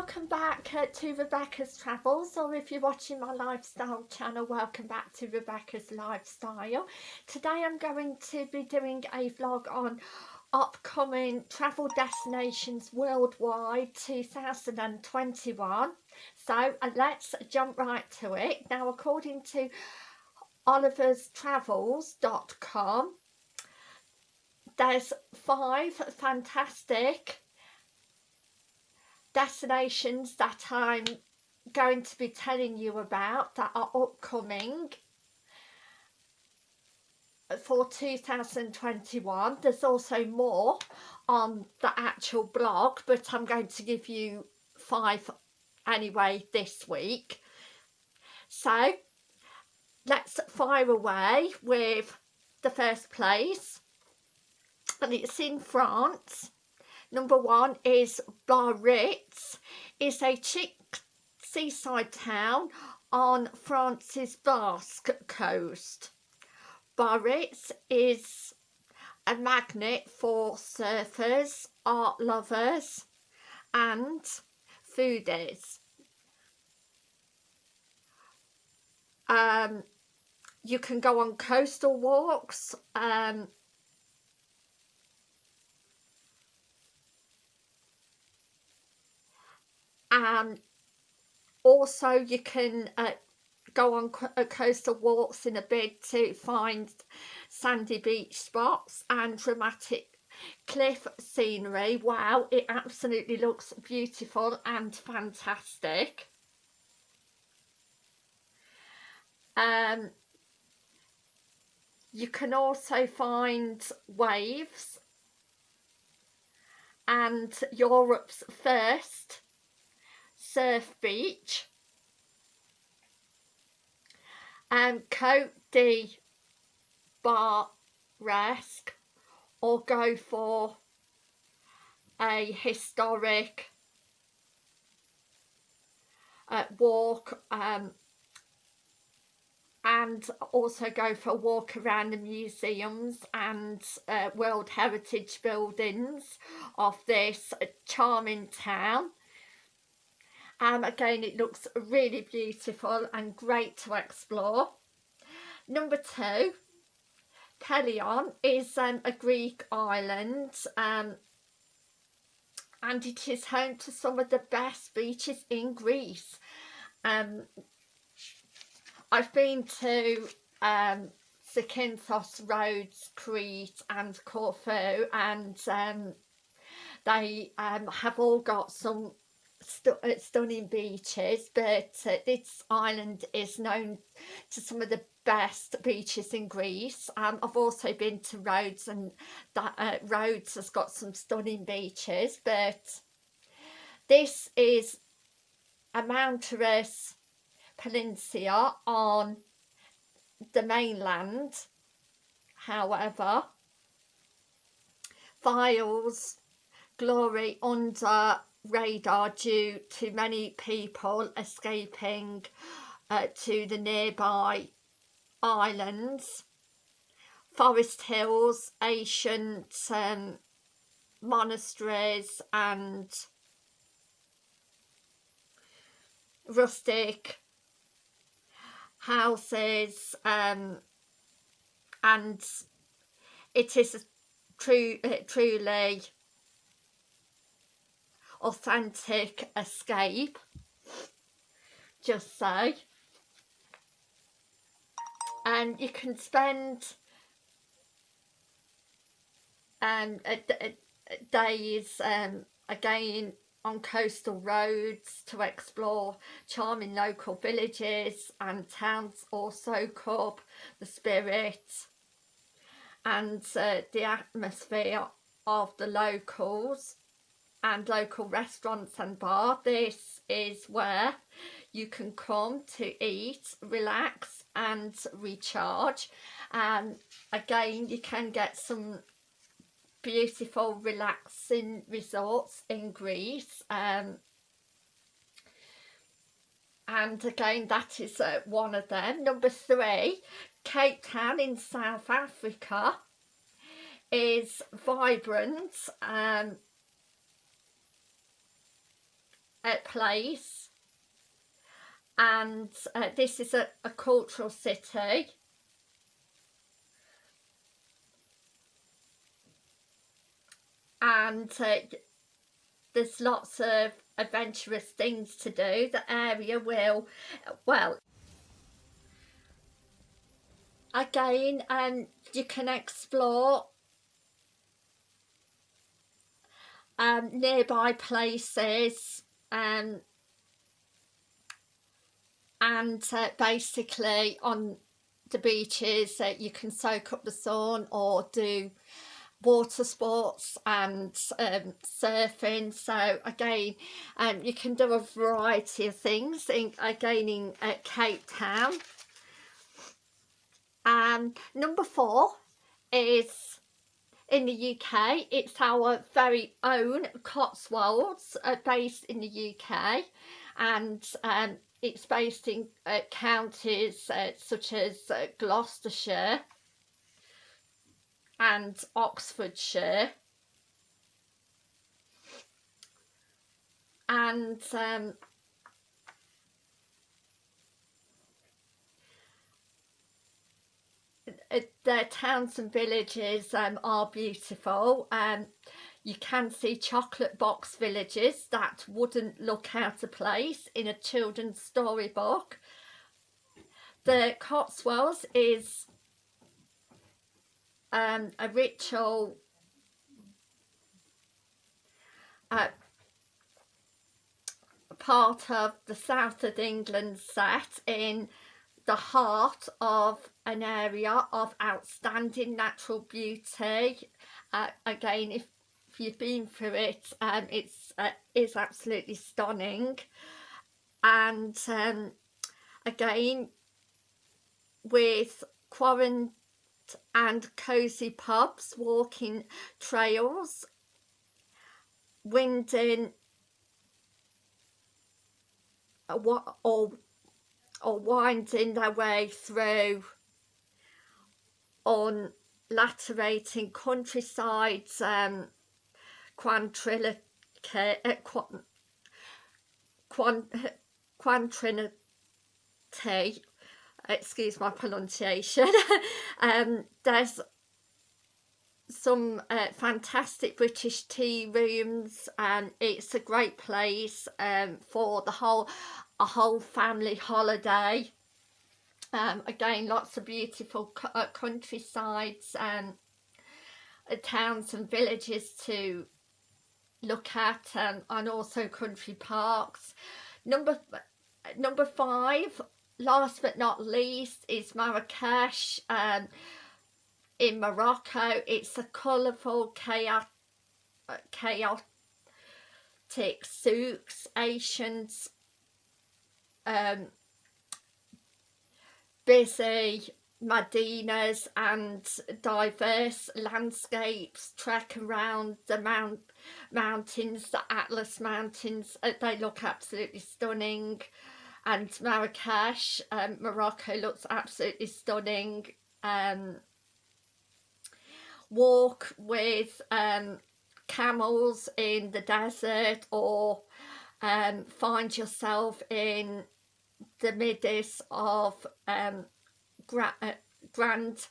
welcome back uh, to Rebecca's Travels or if you're watching my lifestyle channel welcome back to Rebecca's Lifestyle. Today I'm going to be doing a vlog on upcoming travel destinations worldwide 2021 so uh, let's jump right to it. Now according to oliverstravels.com there's five fantastic destinations that I'm going to be telling you about that are upcoming for 2021 there's also more on the actual blog but I'm going to give you five anyway this week. So let's fire away with the first place. And it's in France Number one is Biarritz. It's a chic seaside town on France's Basque coast. Biarritz is a magnet for surfers, art lovers and foodies. Um, you can go on coastal walks um, and also you can uh, go on uh, coastal walks in a bid to find sandy beach spots and dramatic cliff scenery. Wow it absolutely looks beautiful and fantastic. Um you can also find waves and Europe's first Surf Beach and Cote de Resque or go for a historic uh, walk um, and also go for a walk around the museums and uh, World Heritage buildings of this charming town again it looks really beautiful and great to explore. Number two Pelion is um, a Greek island um, and it is home to some of the best beaches in Greece. Um, I've been to um, Rhodes, Crete and Corfu and um, they um, have all got some st uh, stunning beaches but uh, this island is known to some of the best beaches in Greece. Um, I've also been to Rhodes and that uh, Rhodes has got some stunning beaches but this is a mountainous peninsula on the mainland. However files glory under radar due to many people escaping uh, to the nearby islands. Forest hills ancient um, monasteries and rustic houses um, and it is true uh, truly authentic escape. Just say. And you can spend um, days um, again on coastal roads to explore charming local villages and towns also up the spirit and uh, the atmosphere of the locals and local restaurants and bar this is where you can come to eat relax and recharge. And again you can get some beautiful relaxing resorts in Greece um, and again that is uh, one of them. Number three Cape Town in South Africa is vibrant um, uh, place. And uh, this is a, a cultural city. And uh, there's lots of adventurous things to do. The area will well again um you can explore um nearby places um and uh, basically on the beaches uh, you can soak up the sun or do water sports and um, surfing. So again um, you can do a variety of things in, again in uh, Cape Town. And number four is in the UK it's our very own Cotswolds uh, based in the UK and um, it's based in uh, counties uh, such as uh, Gloucestershire and Oxfordshire. And um, their towns and villages um, are beautiful. Um, you can see chocolate box villages that wouldn't look out of place in a children's storybook. The Cotswolds is um, a ritual uh, part of the south of England set in the heart of an area of outstanding natural beauty. Uh, again if, if you've been through it um, it's uh, is absolutely stunning. And um, again with quarantine and cosy pubs, walking trails, winding what or, or winding their way through on laterating countrysides, um, quantrility, uh, quant, quantrinity excuse my pronunciation um, there's some uh, fantastic British tea rooms and it's a great place um, for the whole a whole family holiday um, again lots of beautiful uh, countrysides and uh, towns and villages to look at um, and also country parks number number five last but not least is Marrakesh um, in Morocco. It's a colourful, chaotic, chaotic souks, Asians, um, busy Medinas and diverse landscapes trek around the mount mountains the Atlas mountains uh, they look absolutely stunning and Marrakesh, um, Morocco looks absolutely stunning. Um, walk with um, camels in the desert or um, find yourself in the midst of um, gra uh, grand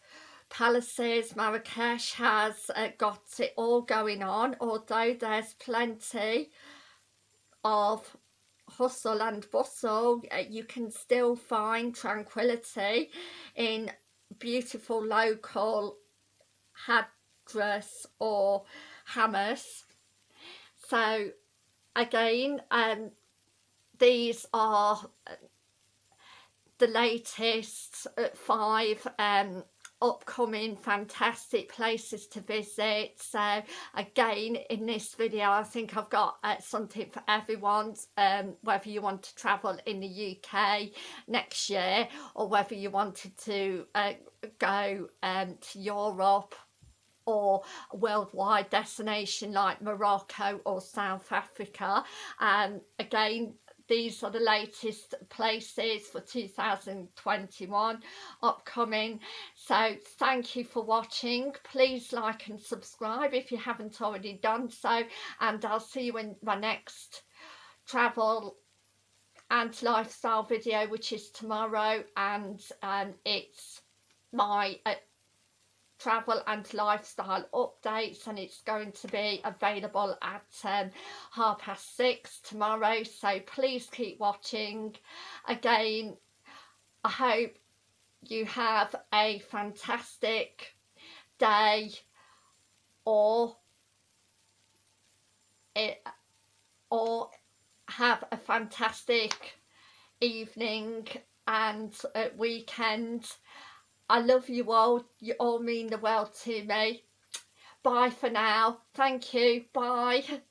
palaces. Marrakesh has uh, got it all going on, although there's plenty of hustle and bustle uh, you can still find tranquility in beautiful local hadrass or hammers so again um these are uh, the latest five um upcoming fantastic places to visit. So again in this video I think I've got uh, something for everyone um, whether you want to travel in the UK next year or whether you wanted to uh, go um, to Europe or worldwide destination like Morocco or South Africa. Um, again these are the latest places for 2021 upcoming. So thank you for watching. Please like and subscribe if you haven't already done so and I'll see you in my next travel and lifestyle video which is tomorrow and um, it's my uh, travel and lifestyle updates and it's going to be available at um, half past six tomorrow. So please keep watching. Again I hope you have a fantastic day or it or have a fantastic evening and uh, weekend I love you all. You all mean the world to me. Bye for now. Thank you. Bye